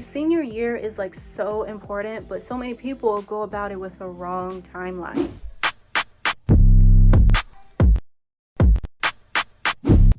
Senior year is like so important, but so many people go about it with the wrong timeline.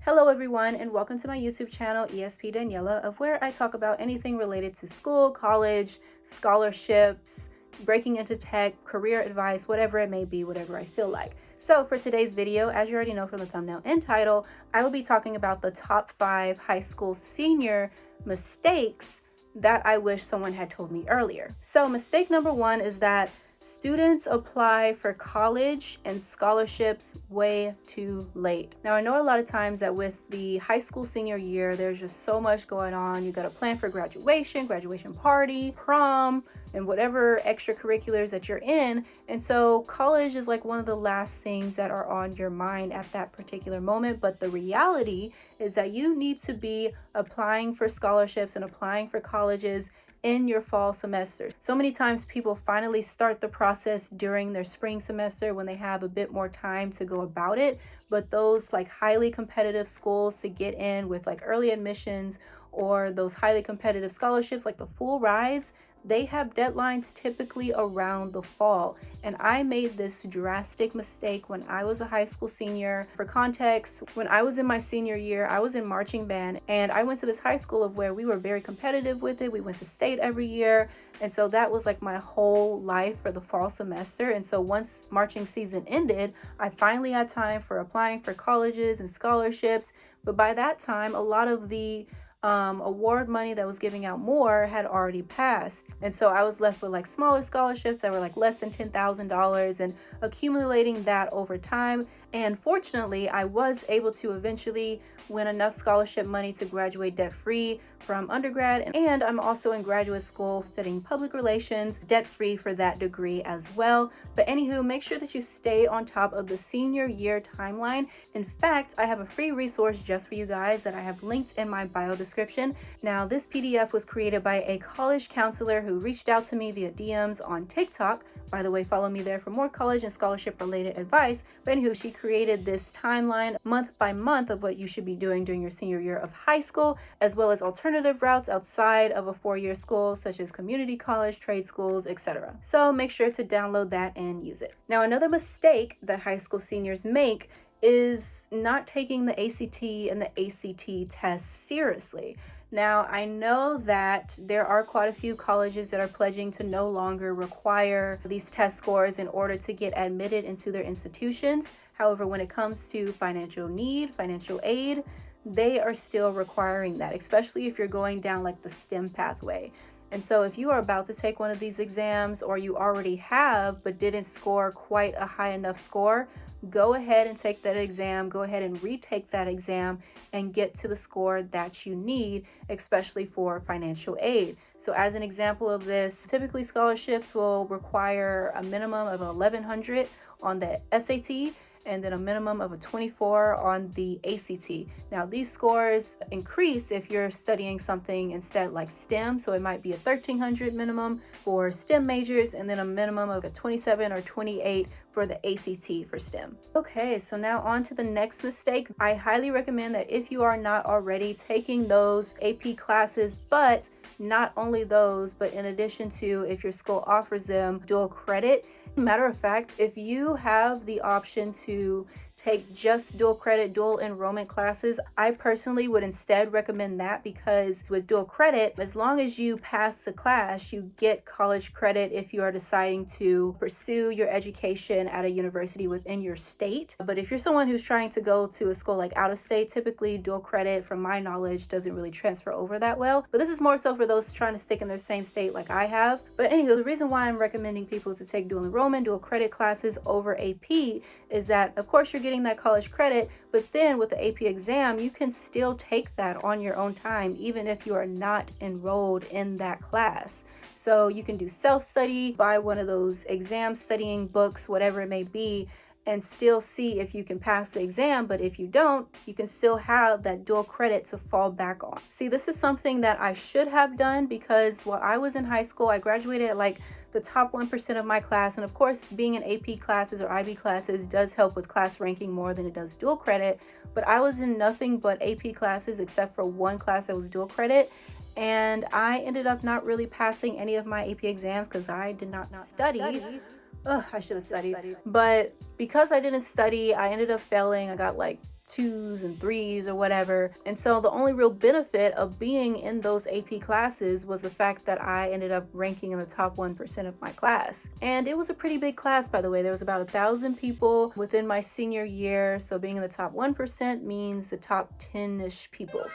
Hello everyone and welcome to my YouTube channel ESP Daniela of where I talk about anything related to school, college, scholarships, breaking into tech, career advice, whatever it may be, whatever I feel like. So for today's video, as you already know from the thumbnail and title, I will be talking about the top five high school senior mistakes that I wish someone had told me earlier. So mistake number one is that Students apply for college and scholarships way too late. Now, I know a lot of times that with the high school senior year, there's just so much going on. You got to plan for graduation, graduation party, prom, and whatever extracurriculars that you're in. And so college is like one of the last things that are on your mind at that particular moment. But the reality is that you need to be applying for scholarships and applying for colleges in your fall semester. So many times people finally start the process during their spring semester when they have a bit more time to go about it. But those like highly competitive schools to get in with like early admissions or those highly competitive scholarships like the full rides, they have deadlines typically around the fall. And I made this drastic mistake when I was a high school senior. For context, when I was in my senior year, I was in marching band and I went to this high school of where we were very competitive with it. We went to state every year. And so that was like my whole life for the fall semester. And so once marching season ended, I finally had time for applying for colleges and scholarships. But by that time, a lot of the um, award money that was giving out more had already passed. And so I was left with like smaller scholarships that were like less than $10,000 and accumulating that over time. And fortunately, I was able to eventually win enough scholarship money to graduate debt-free from undergrad. And I'm also in graduate school studying public relations, debt-free for that degree as well. But anywho, make sure that you stay on top of the senior year timeline. In fact, I have a free resource just for you guys that I have linked in my bio description. Now, this PDF was created by a college counselor who reached out to me via DMs on TikTok. By the way, follow me there for more college and scholarship related advice. But anywho, she created this timeline month by month of what you should be doing during your senior year of high school, as well as alternative routes outside of a four-year school, such as community college, trade schools, etc. So make sure to download that and use it. Now, another mistake that high school seniors make is not taking the ACT and the ACT tests seriously. Now, I know that there are quite a few colleges that are pledging to no longer require these test scores in order to get admitted into their institutions. However, when it comes to financial need, financial aid, they are still requiring that, especially if you're going down like the STEM pathway. And so if you are about to take one of these exams or you already have but didn't score quite a high enough score, go ahead and take that exam, go ahead and retake that exam and get to the score that you need, especially for financial aid. So as an example of this, typically scholarships will require a minimum of 1100 on the SAT and then a minimum of a 24 on the ACT. Now these scores increase if you're studying something instead like STEM, so it might be a 1300 minimum for STEM majors and then a minimum of a 27 or 28 for the ACT for STEM. Okay, so now on to the next mistake. I highly recommend that if you are not already taking those AP classes, but not only those, but in addition to if your school offers them dual credit, Matter of fact, if you have the option to take just dual credit, dual enrollment classes, I personally would instead recommend that because with dual credit, as long as you pass the class, you get college credit if you are deciding to pursue your education at a university within your state. But if you're someone who's trying to go to a school like out of state, typically dual credit, from my knowledge, doesn't really transfer over that well. But this is more so for those trying to stick in their same state like I have. But anyway, the reason why I'm recommending people to take dual enrollment, dual credit classes over AP is that, of course, you're getting getting that college credit, but then with the AP exam, you can still take that on your own time, even if you are not enrolled in that class. So you can do self-study, buy one of those exam studying books, whatever it may be, and still see if you can pass the exam. But if you don't, you can still have that dual credit to fall back on. See, this is something that I should have done because while I was in high school, I graduated at like the top 1% of my class. And of course, being in AP classes or IB classes does help with class ranking more than it does dual credit. But I was in nothing but AP classes except for one class that was dual credit. and I ended up not really passing any of my AP exams because I did not, not study. study. Ugh, I should have studied. But because I didn't study, I ended up failing. I got like twos and threes or whatever. And so the only real benefit of being in those AP classes was the fact that I ended up ranking in the top 1% of my class. And it was a pretty big class, by the way. There was about a thousand people within my senior year. So being in the top 1% means the top 10-ish people.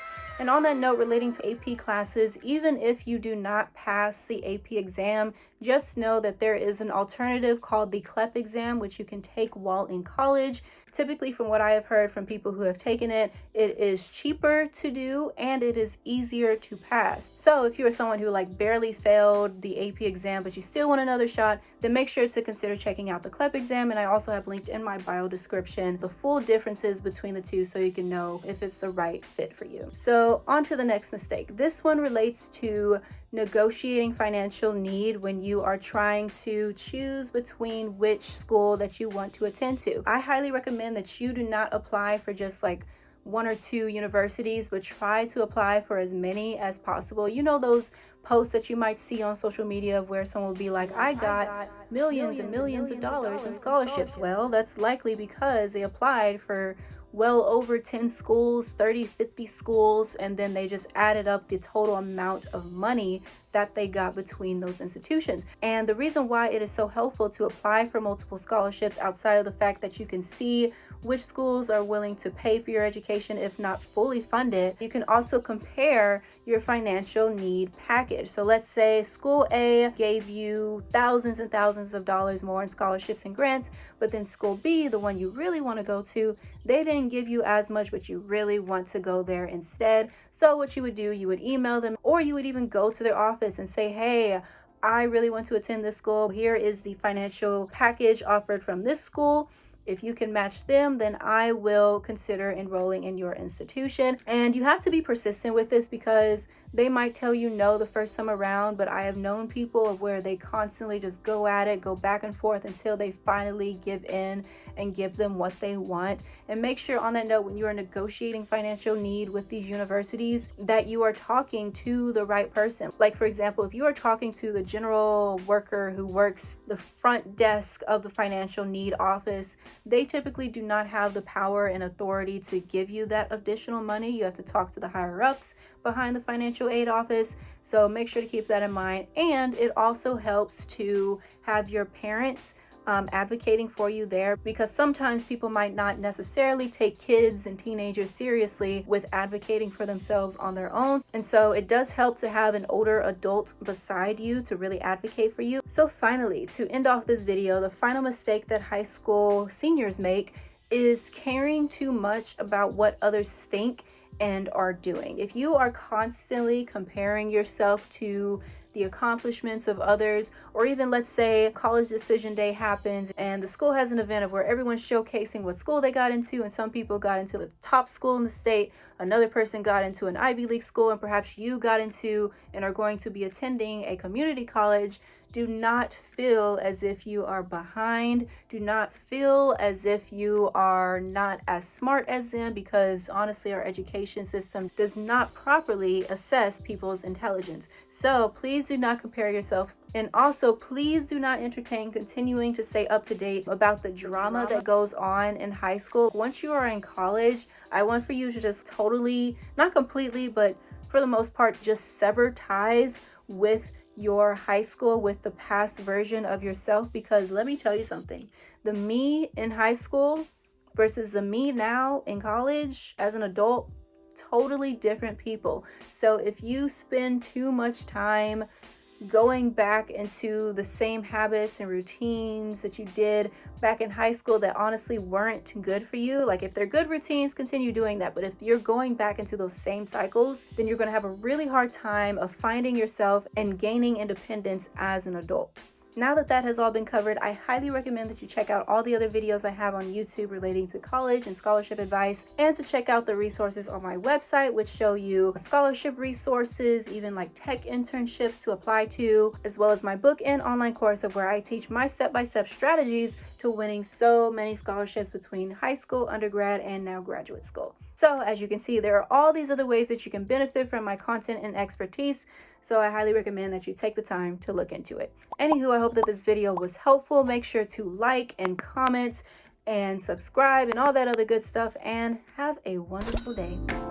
And on that note, relating to AP classes, even if you do not pass the AP exam, just know that there is an alternative called the CLEP exam, which you can take while in college. Typically, from what I have heard from people who have taken it, it is cheaper to do and it is easier to pass. So if you are someone who like barely failed the AP exam, but you still want another shot, then make sure to consider checking out the CLEP exam. And I also have linked in my bio description the full differences between the two so you can know if it's the right fit for you. So on to the next mistake. This one relates to negotiating financial need when you are trying to choose between which school that you want to attend to. I highly recommend that you do not apply for just like one or two universities, but try to apply for as many as possible. You know those posts that you might see on social media of where someone will be like, I got millions and millions of dollars in scholarships. Well, that's likely because they applied for well over 10 schools, 30, 50 schools, and then they just added up the total amount of money that they got between those institutions. And the reason why it is so helpful to apply for multiple scholarships outside of the fact that you can see which schools are willing to pay for your education if not fully funded. You can also compare your financial need package. So let's say school A gave you thousands and thousands of dollars more in scholarships and grants, but then school B, the one you really want to go to, they didn't give you as much, but you really want to go there instead. So what you would do, you would email them or you would even go to their office and say, hey, I really want to attend this school. Here is the financial package offered from this school. If you can match them, then I will consider enrolling in your institution. And you have to be persistent with this because they might tell you no the first time around, but I have known people where they constantly just go at it, go back and forth until they finally give in and give them what they want. And make sure on that note, when you are negotiating financial need with these universities, that you are talking to the right person. Like for example, if you are talking to the general worker who works the front desk of the financial need office, they typically do not have the power and authority to give you that additional money. You have to talk to the higher ups behind the financial aid office. So make sure to keep that in mind. And it also helps to have your parents um, advocating for you there because sometimes people might not necessarily take kids and teenagers seriously with advocating for themselves on their own. And so it does help to have an older adult beside you to really advocate for you. So finally, to end off this video, the final mistake that high school seniors make is caring too much about what others think and are doing. If you are constantly comparing yourself to the accomplishments of others, or even let's say college decision day happens and the school has an event of where everyone's showcasing what school they got into and some people got into the top school in the state, another person got into an Ivy League school, and perhaps you got into and are going to be attending a community college, do not feel as if you are behind. Do not feel as if you are not as smart as them because honestly, our education system does not properly assess people's intelligence. So please do not compare yourself. And also, please do not entertain continuing to stay up to date about the drama that goes on in high school. Once you are in college, I want for you to just totally, not completely, but for the most part, just sever ties with your high school with the past version of yourself because let me tell you something the me in high school versus the me now in college as an adult totally different people so if you spend too much time going back into the same habits and routines that you did back in high school that honestly weren't good for you. Like if they're good routines, continue doing that. But if you're going back into those same cycles, then you're gonna have a really hard time of finding yourself and gaining independence as an adult. Now that that has all been covered, I highly recommend that you check out all the other videos I have on YouTube relating to college and scholarship advice and to check out the resources on my website which show you scholarship resources, even like tech internships to apply to, as well as my book and online course of where I teach my step-by-step -step strategies to winning so many scholarships between high school, undergrad, and now graduate school. So as you can see, there are all these other ways that you can benefit from my content and expertise. So I highly recommend that you take the time to look into it. Anywho, I hope that this video was helpful. Make sure to like and comment and subscribe and all that other good stuff and have a wonderful day.